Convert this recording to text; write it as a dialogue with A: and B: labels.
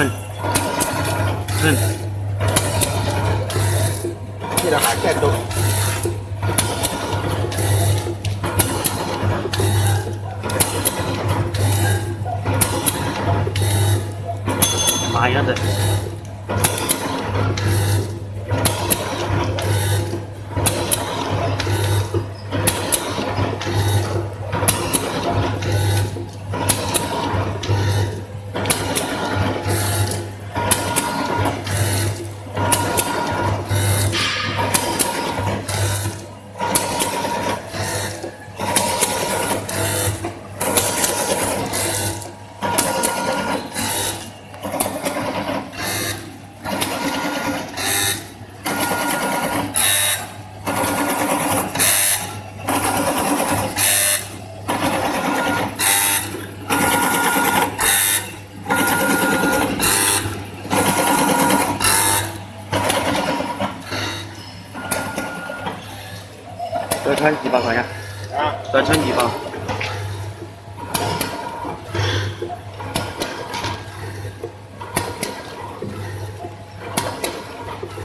A: 嗯，嗯，记得还在动。
B: 妈呀的！多穿几包好像，
A: 啊，
B: 再穿几包。